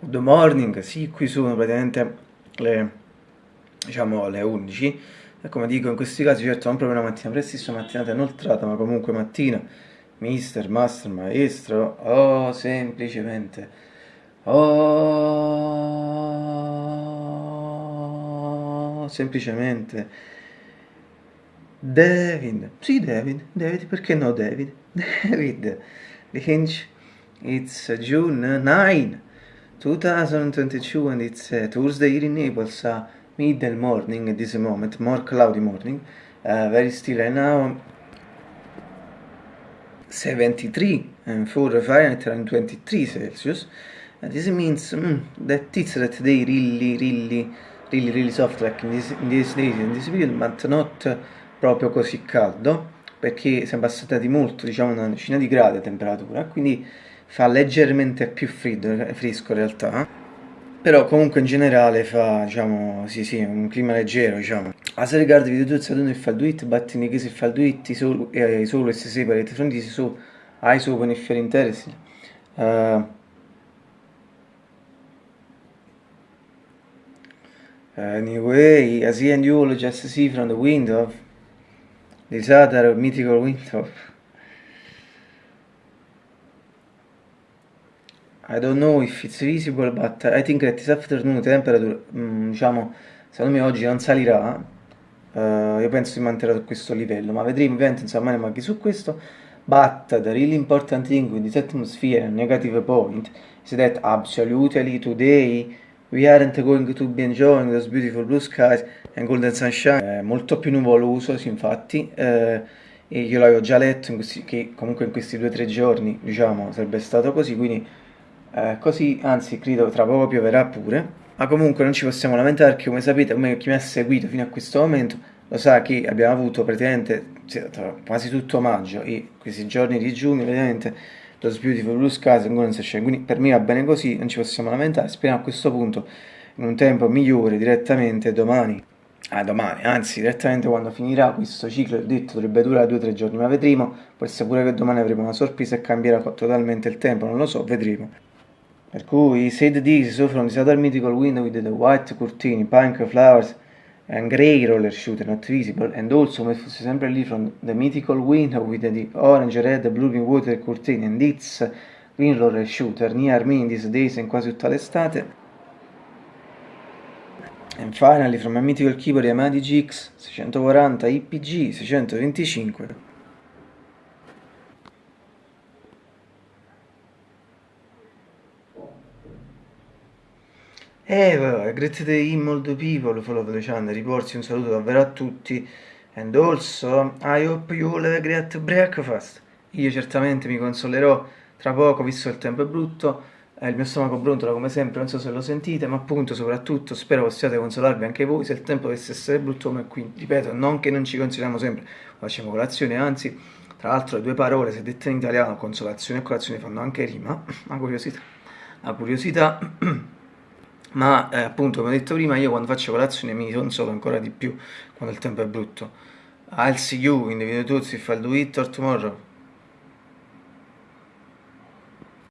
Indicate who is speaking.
Speaker 1: Good morning, sì, qui sono praticamente le, diciamo, le 11 e come dico in questi casi certo non proprio una mattina prestissima, mattinata inoltrata, ma comunque mattina, mister, master, maestro, oh, semplicemente, oh, semplicemente, David, sì David, David, perché no David, David, Lynch, it's June 9, 2022 and it's uh, Thursday here in Naples, uh, middle morning at this moment, more cloudy morning, uh, very still right now, 73 and 4 Fahrenheit and 23 Celsius, and this means mm, that it's that they really, really, really, really soft like in, this, in these days, in this period, but not proprio così caldo, perché siamo passati molto, diciamo una decina di gradi a temperatura, quindi fa leggermente più freddo, fresco in realtà però comunque in generale fa diciamo sì sì un clima leggero diciamo. As regards video tools I don't know if I'll do it but in case if I'll do it so, uh, so let's separate from this so eyes open if you're interested uh, anyway as he and you will just see from the window this other mythical window I don't know if it's visible, but I think that this afternoon temperature, mm, diciamo, secondo me oggi non salirà, uh, io penso si manterrà su questo livello, ma vedremo ovviamente insomma ne manchi su questo, but the really important thing with this atmosphere negative point is that absolutely today we aren't going to be enjoying those beautiful blue skies and golden sunshine, eh, molto più nuvoloso, sì, infatti, eh, e io l'avevo già letto questi, che comunque in questi due o tre giorni, diciamo, sarebbe stato così, quindi eh, così anzi credo tra poco pioverà pure. Ma comunque non ci possiamo lamentare perché come sapete come chi mi ha seguito fino a questo momento lo sa che abbiamo avuto praticamente quasi tutto maggio e questi giorni di giugno praticamente Those Beautiful Blue Skies ancora non si scende quindi per me va bene così non ci possiamo lamentare. Speriamo a questo punto in un tempo migliore direttamente domani. Ah, domani, anzi direttamente quando finirà questo ciclo, il detto dovrebbe durare 2-3 giorni, ma vedremo, essere pure che domani avremo una sorpresa e cambierà totalmente il tempo, non lo so, vedremo. Per cui said this so from the other mythical window with the white curtain, pink flowers and grey roller shooter not visible and also come fosse sempre lì from the mythical window with the orange, red, blue green water curtain and its green roller shooter near me in these days in quasi tutta l'estate. And finally from a mythical keyboard Yamaha GX 640 IPG 625 Eh, vabbè, day in molto people, follow the channel, riporsi un saluto davvero a tutti. And also, I hope you all have a great breakfast. Io certamente mi consolerò tra poco, visto il tempo è brutto. Eh, il mio stomaco brontola come sempre, non so se lo sentite, ma appunto, soprattutto, spero possiate consolarvi anche voi se il tempo dovesse essere brutto come qui. Ripeto, non che non ci consoliamo sempre, facciamo colazione, anzi, tra l'altro le due parole, se dette in italiano, consolazione e colazione, fanno anche rima. Una curiosità. Una curiosità. ma eh, appunto come ho detto prima io quando faccio colazione mi consolo ancora di più quando il tempo è brutto. I'll see you in the video tutti I'll do it or tomorrow